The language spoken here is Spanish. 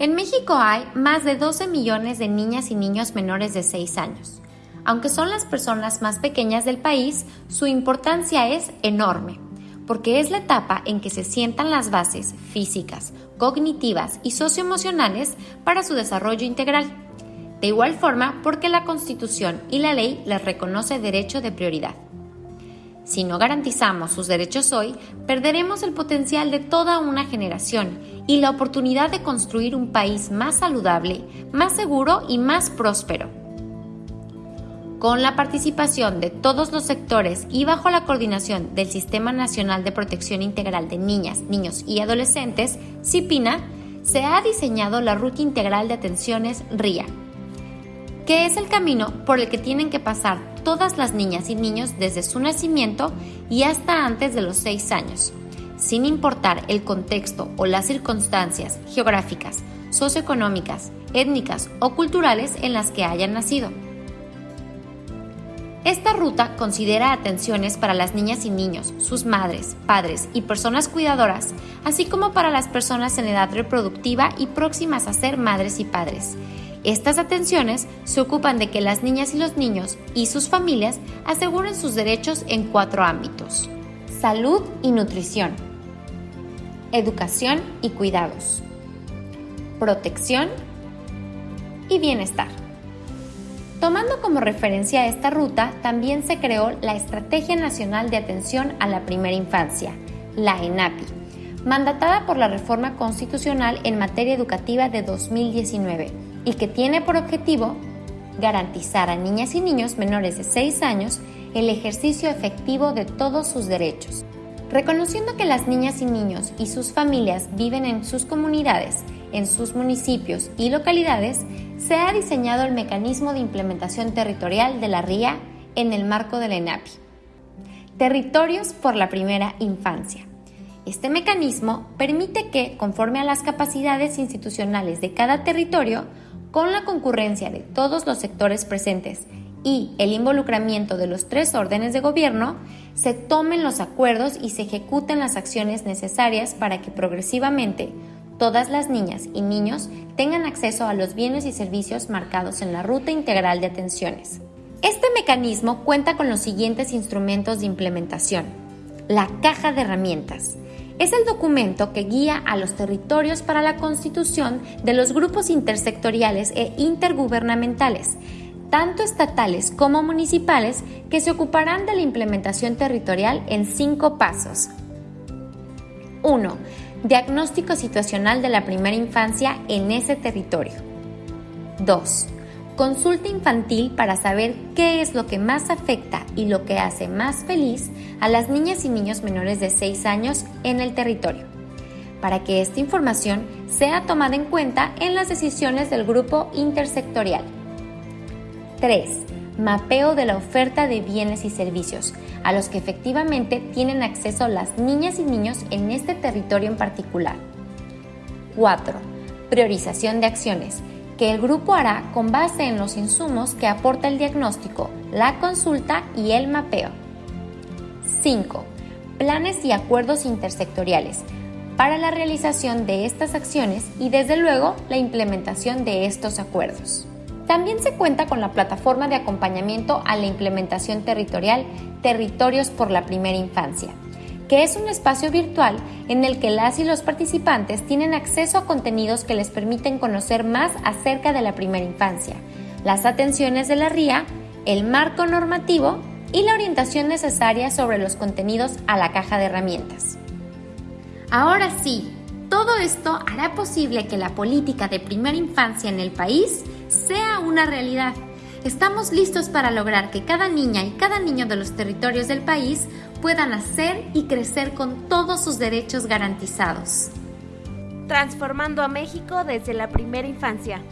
En México hay más de 12 millones de niñas y niños menores de 6 años. Aunque son las personas más pequeñas del país, su importancia es enorme, porque es la etapa en que se sientan las bases físicas, cognitivas y socioemocionales para su desarrollo integral. De igual forma, porque la Constitución y la ley les reconoce derecho de prioridad. Si no garantizamos sus derechos hoy, perderemos el potencial de toda una generación y la oportunidad de construir un país más saludable, más seguro y más próspero. Con la participación de todos los sectores y bajo la coordinación del Sistema Nacional de Protección Integral de Niñas, Niños y Adolescentes, CIPINA, se ha diseñado la Ruta Integral de Atenciones RIA, que es el camino por el que tienen que pasar todas las niñas y niños desde su nacimiento y hasta antes de los 6 años, sin importar el contexto o las circunstancias geográficas, socioeconómicas, étnicas o culturales en las que hayan nacido. Esta ruta considera atenciones para las niñas y niños, sus madres, padres y personas cuidadoras, así como para las personas en edad reproductiva y próximas a ser madres y padres, estas atenciones se ocupan de que las niñas y los niños y sus familias aseguren sus derechos en cuatro ámbitos. Salud y nutrición. Educación y cuidados. Protección y bienestar. Tomando como referencia esta ruta, también se creó la Estrategia Nacional de Atención a la Primera Infancia, la ENAPI, mandatada por la Reforma Constitucional en materia educativa de 2019 y que tiene por objetivo garantizar a niñas y niños menores de 6 años el ejercicio efectivo de todos sus derechos. Reconociendo que las niñas y niños y sus familias viven en sus comunidades, en sus municipios y localidades, se ha diseñado el mecanismo de implementación territorial de la RIA en el marco de la ENAPI. Territorios por la primera infancia. Este mecanismo permite que, conforme a las capacidades institucionales de cada territorio, con la concurrencia de todos los sectores presentes y el involucramiento de los tres órdenes de gobierno, se tomen los acuerdos y se ejecuten las acciones necesarias para que progresivamente todas las niñas y niños tengan acceso a los bienes y servicios marcados en la Ruta Integral de Atenciones. Este mecanismo cuenta con los siguientes instrumentos de implementación. La caja de herramientas, es el documento que guía a los territorios para la constitución de los grupos intersectoriales e intergubernamentales, tanto estatales como municipales, que se ocuparán de la implementación territorial en cinco pasos. 1. Diagnóstico situacional de la primera infancia en ese territorio. 2 Consulta infantil para saber qué es lo que más afecta y lo que hace más feliz a las niñas y niños menores de 6 años en el territorio, para que esta información sea tomada en cuenta en las decisiones del grupo intersectorial. 3. Mapeo de la oferta de bienes y servicios, a los que efectivamente tienen acceso las niñas y niños en este territorio en particular. 4. Priorización de acciones que el grupo hará con base en los insumos que aporta el diagnóstico, la consulta y el mapeo. 5. Planes y acuerdos intersectoriales para la realización de estas acciones y desde luego la implementación de estos acuerdos. También se cuenta con la plataforma de acompañamiento a la implementación territorial Territorios por la Primera Infancia, que es un espacio virtual en el que las y los participantes tienen acceso a contenidos que les permiten conocer más acerca de la primera infancia, las atenciones de la RIA, el marco normativo y la orientación necesaria sobre los contenidos a la caja de herramientas. Ahora sí, todo esto hará posible que la política de primera infancia en el país sea una realidad estamos listos para lograr que cada niña y cada niño de los territorios del país puedan nacer y crecer con todos sus derechos garantizados. Transformando a México desde la primera infancia.